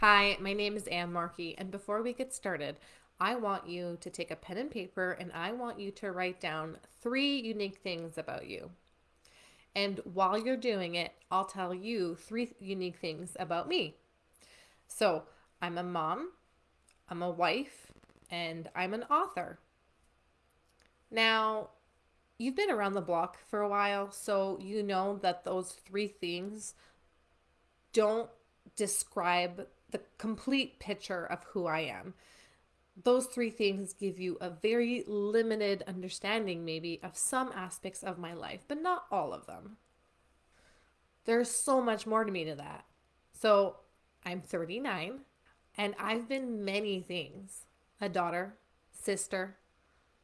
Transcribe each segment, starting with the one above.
Hi, my name is Anne Markey, and before we get started, I want you to take a pen and paper and I want you to write down three unique things about you. And while you're doing it, I'll tell you three unique things about me. So, I'm a mom, I'm a wife, and I'm an author. Now, you've been around the block for a while, so you know that those three things don't describe the complete picture of who I am. Those three things give you a very limited understanding, maybe, of some aspects of my life, but not all of them. There's so much more to me to that. So, I'm 39 and I've been many things a daughter, sister,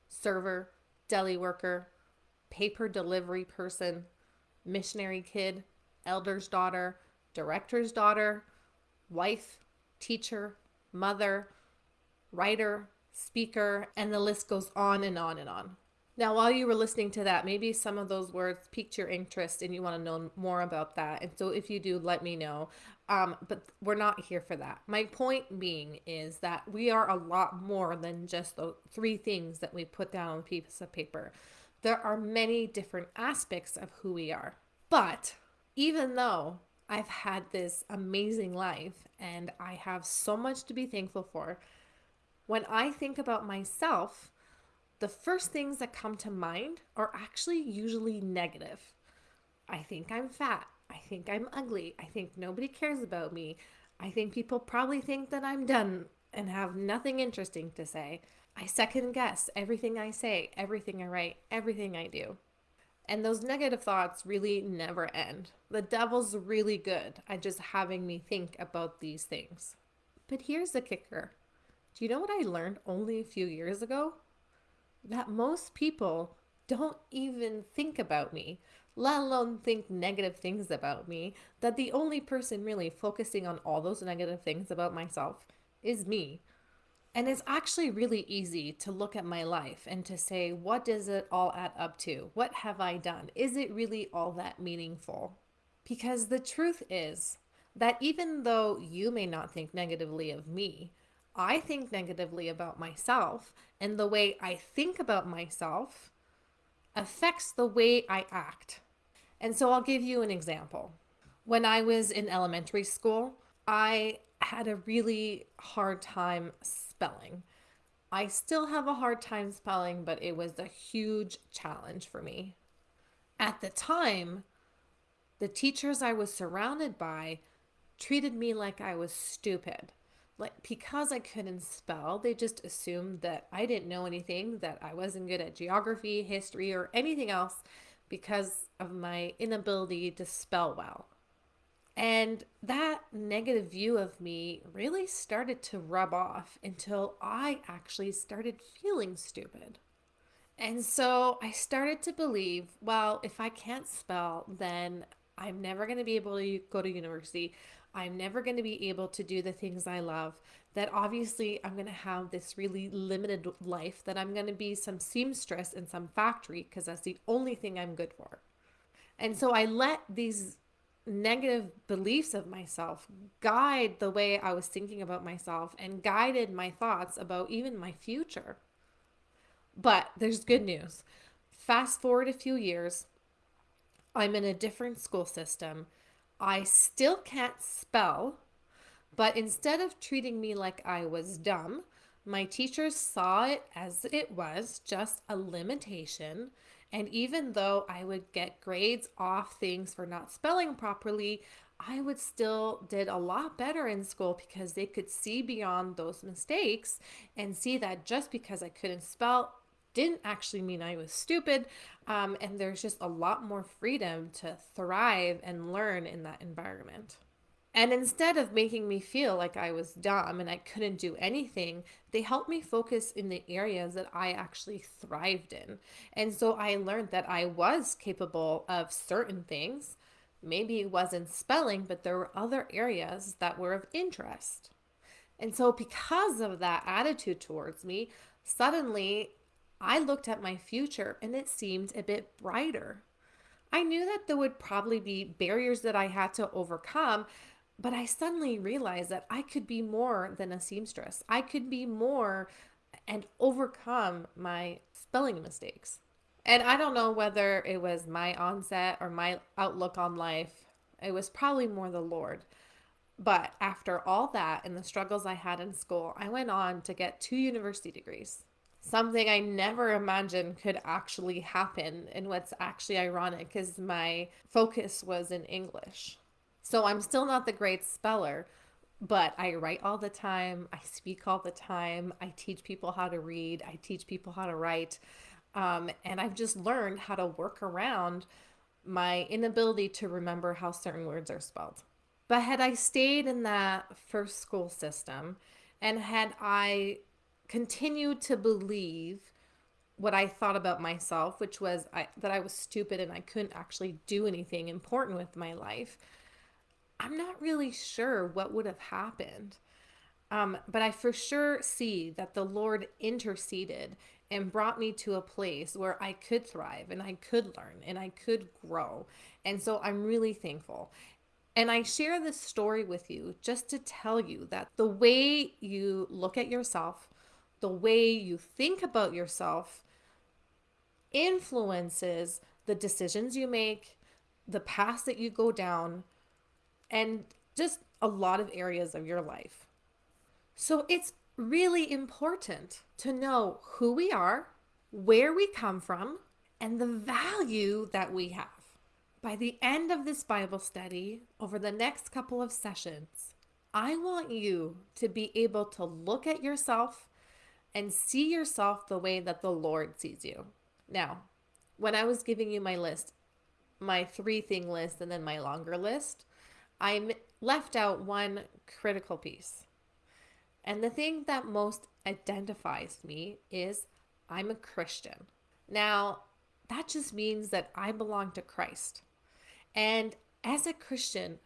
server, deli worker, paper delivery person, missionary kid, elder's daughter, director's daughter, wife, teacher, mother, writer, speaker, and the list goes on and on and on. Now, while you were listening to that, maybe some of those words piqued your interest and you want to know more about that. And so, if you do, let me know. Um, but we're not here for that. My point being is that we are a lot more than just the three things that we put down on a piece of paper. There are many different aspects of who we are. But even though I've had this amazing life and I have so much to be thankful for, when I think about myself, the first things that come to mind are actually usually negative. I think I'm fat. I think I'm ugly. I think nobody cares about me. I think people probably think that I'm done and have nothing interesting to say. I second guess everything I say, everything I write, everything I do. And those negative thoughts really never end. The devil's really good at just having me think about these things. But here's the kicker do you know what I learned only a few years ago? that most people don't even think about me, let alone think negative things about me, that the only person really focusing on all those negative things about myself is me. And it's actually really easy to look at my life and to say, what does it all add up to? What have I done? Is it really all that meaningful? Because the truth is that even though you may not think negatively of me, I think negatively about myself, and the way I think about myself affects the way I act. And so I'll give you an example. When I was in elementary school, I had a really hard time spelling. I still have a hard time spelling, but it was a huge challenge for me. At the time, the teachers I was surrounded by treated me like I was stupid like because I couldn't spell, they just assumed that I didn't know anything, that I wasn't good at geography, history, or anything else because of my inability to spell well. And that negative view of me really started to rub off until I actually started feeling stupid. And so I started to believe, well, if I can't spell, then I'm never going to be able to go to university. I'm never going to be able to do the things I love. That obviously I'm going to have this really limited life, that I'm going to be some seamstress in some factory because that's the only thing I'm good for. And so I let these negative beliefs of myself guide the way I was thinking about myself and guided my thoughts about even my future. But there's good news. Fast forward a few years, I'm in a different school system I still can't spell, but instead of treating me like I was dumb, my teachers saw it as it was just a limitation. And even though I would get grades off things for not spelling properly, I would still did a lot better in school because they could see beyond those mistakes and see that just because I couldn't spell didn't actually mean I was stupid. Um, and there's just a lot more freedom to thrive and learn in that environment. And instead of making me feel like I was dumb and I couldn't do anything, they helped me focus in the areas that I actually thrived in. And so I learned that I was capable of certain things. Maybe it wasn't spelling, but there were other areas that were of interest. And so, because of that attitude towards me, suddenly I looked at my future and it seemed a bit brighter. I knew that there would probably be barriers that I had to overcome, But I suddenly realized that I could be more than a seamstress. I could be more and overcome my spelling mistakes. And I don't know whether it was my onset or my outlook on life. It was probably more the Lord. But after all that and the struggles I had in school, I went on to get two university degrees. Something I never imagined could actually happen. And what's actually ironic is my focus was in English. So I'm still not the great speller, but I write all the time. I speak all the time. I teach people how to read. I teach people how to write. Um, and I've just learned how to work around my inability to remember how certain words are spelled. But had I stayed in that first school system and had I continued to believe what I thought about myself, which was I, that I was stupid and I couldn't actually do anything important with my life, I'm not really sure what would have happened. Um, but I for sure see that the Lord interceded and brought me to a place where I could thrive and I could learn and I could grow. And so I'm really thankful. And I share this story with you just to tell you that the way you look at yourself, the way you think about yourself, influences the decisions you make, the path that you go down, and just a lot of areas of your life. So it's really important to know who we are, where we come from, and the value that we have. By the end of this Bible study, over the next couple of sessions, I want you to be able to look at yourself and see yourself the way that the Lord sees you. Now, when I was giving you my list, my three thing list and then my longer list, I left out one critical piece. And the thing that most identifies me is I'm a Christian. Now, that just means that I belong to Christ. And as a Christian,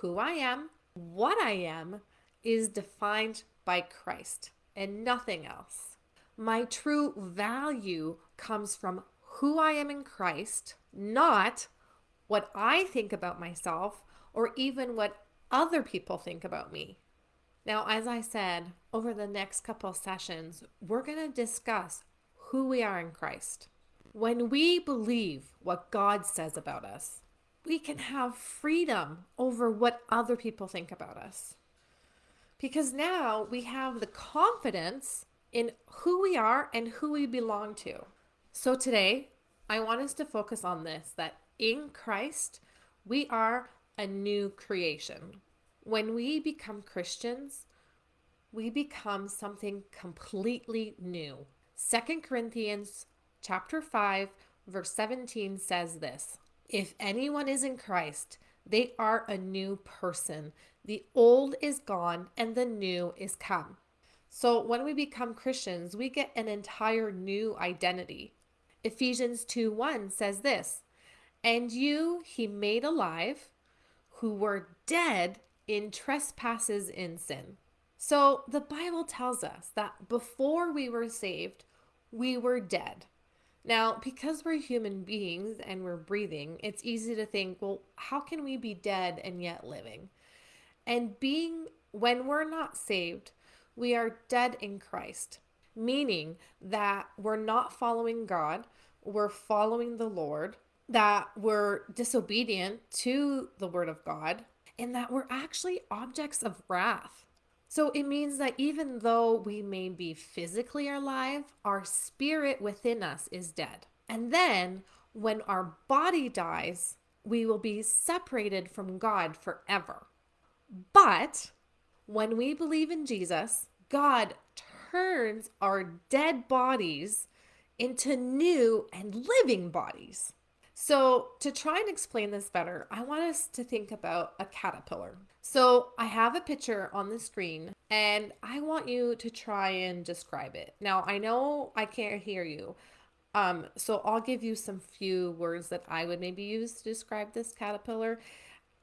who I am, what I am, is defined by Christ and nothing else. My true value comes from who I am in Christ, not what I think about myself or even what other people think about me. Now, as I said, over the next couple sessions, we're going to discuss who we are in Christ. When we believe what God says about us, we can have freedom over what other people think about us. Because now we have the confidence in who we are and who we belong to. So today, I want us to focus on this that in Christ, we are a new creation. When we become Christians, we become something completely new. Second Corinthians chapter 5 verse 17 says this, if anyone is in Christ, they are a new person. The old is gone and the new is come. So when we become Christians, we get an entire new identity. Ephesians 2 1 says this, and you he made alive who were dead in trespasses in sin. So the Bible tells us that before we were saved, we were dead. Now, because we're human beings and we're breathing, it's easy to think, well, how can we be dead and yet living? And being, when we're not saved, we are dead in Christ, meaning that we're not following God, we're following the Lord, that we're disobedient to the word of God and that we're actually objects of wrath. So it means that even though we may be physically alive, our spirit within us is dead. And then when our body dies, we will be separated from God forever. But when we believe in Jesus, God turns our dead bodies into new and living bodies. So, to try and explain this better, I want us to think about a caterpillar. So, I have a picture on the screen and I want you to try and describe it. Now, I know I can't hear you. Um, so I'll give you some few words that I would maybe use to describe this caterpillar.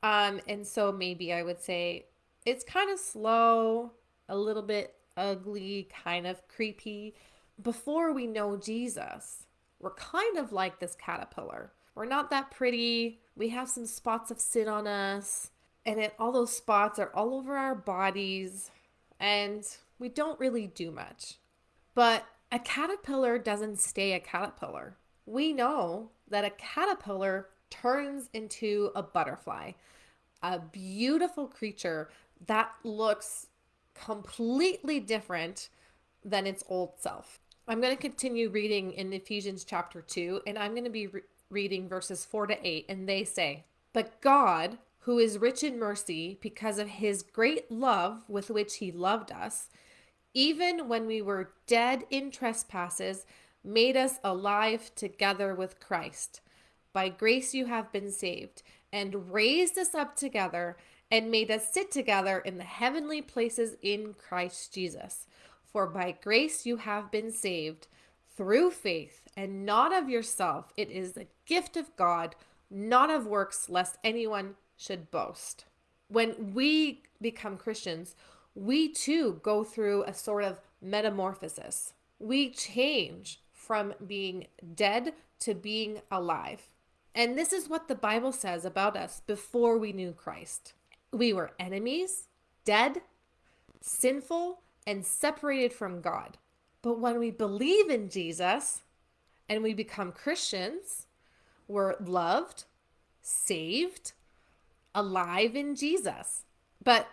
Um, and so maybe I would say it's kind of slow, a little bit ugly, kind of creepy. Before we know Jesus, we're kind of like this caterpillar we're not that pretty. We have some spots of sin on us. and it, all those spots are all over our bodies, and we don't really do much. But a caterpillar doesn't stay a caterpillar. We know that a caterpillar turns into a butterfly, a beautiful creature that looks completely different than its old self. I'm going to continue reading in Ephesians chapter 2, and I'm going to be re- reading verses 4 to 8, and they say, But God, who is rich in mercy, because of his great love with which he loved us, even when we were dead in trespasses, made us alive together with Christ. By grace you have been saved, and raised us up together, and made us sit together in the heavenly places in Christ Jesus. For by grace you have been saved through faith, and not of yourself. It is the gift of God, not of works, lest anyone should boast. When we become Christians, we too go through a sort of metamorphosis. We change from being dead to being alive. And this is what the Bible says about us before we knew Christ. We were enemies, dead, sinful, and separated from God. But when we believe in Jesus and we become Christians, we're loved, saved, alive in Jesus. But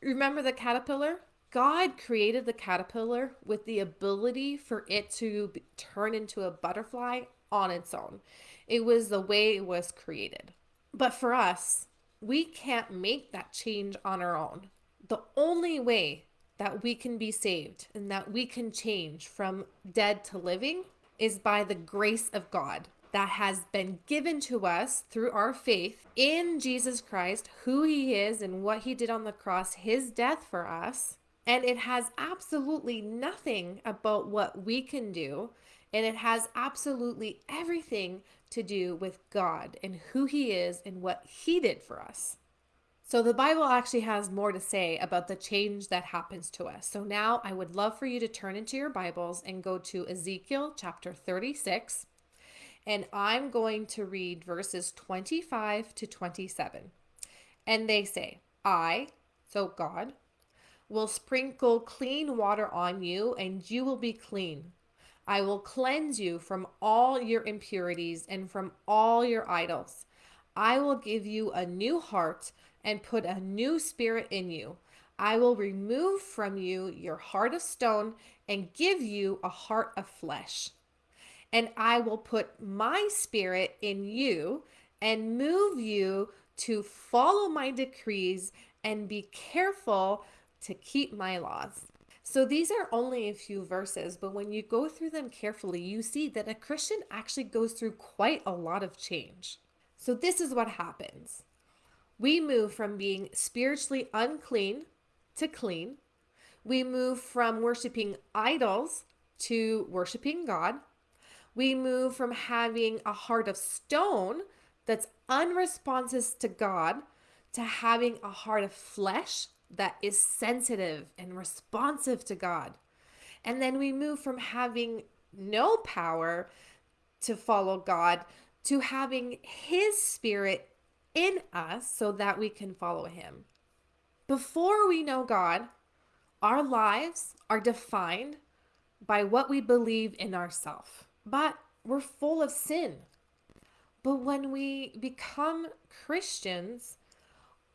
remember the caterpillar? God created the caterpillar with the ability for it to turn into a butterfly on its own. It was the way it was created. But for us, we can't make that change on our own. The only way that we can be saved and that we can change from dead to living is by the grace of God that has been given to us through our faith in Jesus Christ, who he is and what he did on the cross, his death for us. And it has absolutely nothing about what we can do. And it has absolutely everything to do with God and who he is and what he did for us. So the Bible actually has more to say about the change that happens to us. So now I would love for you to turn into your Bibles and go to Ezekiel chapter 36. And I'm going to read verses 25 to 27. And they say, I, so God, will sprinkle clean water on you, and you will be clean. I will cleanse you from all your impurities and from all your idols. I will give you a new heart and put a new spirit in you. I will remove from you your heart of stone and give you a heart of flesh. And I will put my spirit in you and move you to follow my decrees and be careful to keep my laws. So these are only a few verses, but when you go through them carefully, you see that a Christian actually goes through quite a lot of change. So this is what happens we move from being spiritually unclean to clean. We move from worshiping idols to worshiping God. We move from having a heart of stone that's unresponsive to God to having a heart of flesh that is sensitive and responsive to God. And then we move from having no power to follow God to having His Spirit in us so that we can follow him. Before we know God, our lives are defined by what we believe in ourselves. But we're full of sin. But when we become Christians,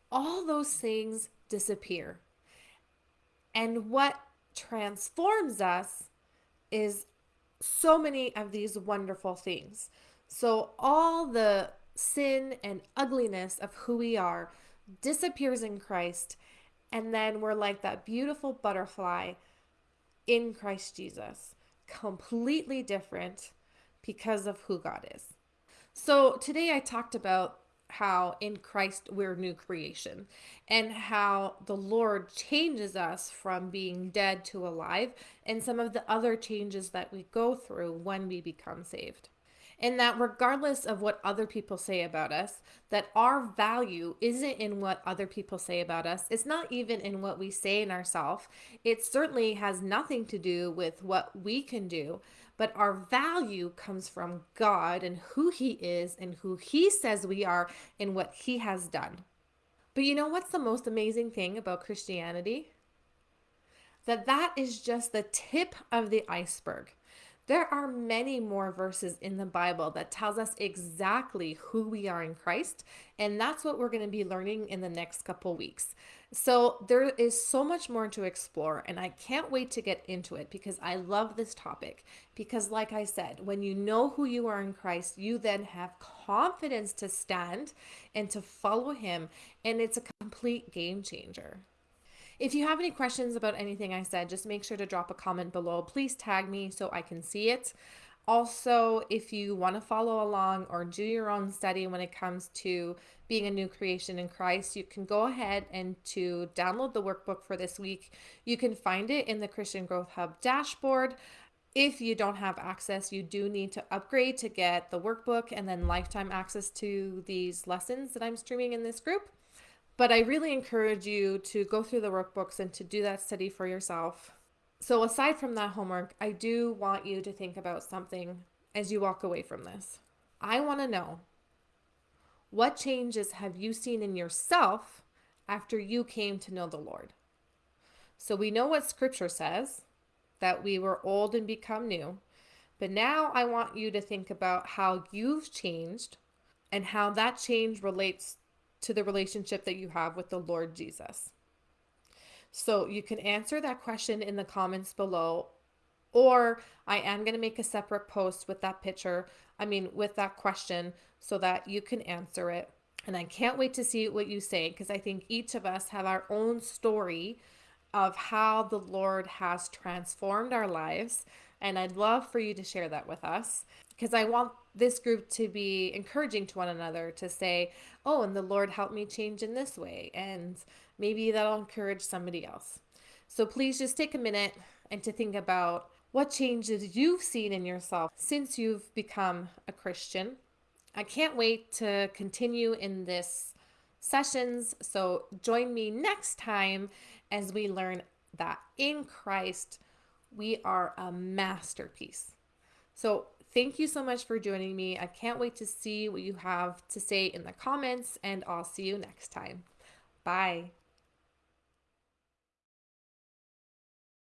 all those things disappear. And what transforms us is so many of these wonderful things. So, all the sin and ugliness of who we are disappears in Christ. And then we're like that beautiful butterfly in Christ Jesus, completely different because of who God is. So today I talked about how in Christ we're new creation and how the Lord changes us from being dead to alive and some of the other changes that we go through when we become saved and that regardless of what other people say about us, that our value isn't in what other people say about us. It's not even in what we say in ourselves. It certainly has nothing to do with what we can do, but our value comes from God and who he is and who he says we are and what he has done. But you know what's the most amazing thing about Christianity? That that is just the tip of the iceberg. There are many more verses in the Bible that tells us exactly who we are in Christ, and that's what we're going to be learning in the next couple weeks. So there is so much more to explore, and I can't wait to get into it because I love this topic. Because, like I said, when you know who you are in Christ, you then have confidence to stand and to follow Him, and it's a complete game changer. If you have any questions about anything I said, just make sure to drop a comment below. Please tag me so I can see it. Also, if you want to follow along or do your own study when it comes to being a new creation in Christ, you can go ahead and to download the workbook for this week. You can find it in the Christian Growth Hub dashboard. If you don't have access, you do need to upgrade to get the workbook and then lifetime access to these lessons that I'm streaming in this group. But I really encourage you to go through the workbooks and to do that study for yourself. So, aside from that homework, I do want you to think about something as you walk away from this. I want to know what changes have you seen in yourself after you came to know the Lord? So, we know what scripture says that we were old and become new. But now I want you to think about how you've changed and how that change relates to the relationship that you have with the Lord Jesus. So you can answer that question in the comments below, or I am going to make a separate post with that picture, I mean, with that question, so that you can answer it. And I can't wait to see what you say because I think each of us have our own story of how the Lord has transformed our lives. And I'd love for you to share that with us because I want this group to be encouraging to one another to say, oh, and the Lord helped me change in this way. And maybe that'll encourage somebody else. So please just take a minute and to think about what changes you've seen in yourself since you've become a Christian. I can't wait to continue in this sessions. So join me next time as we learn that in Christ we are a masterpiece. So Thank you so much for joining me. I can't wait to see what you have to say in the comments, and I'll see you next time. Bye.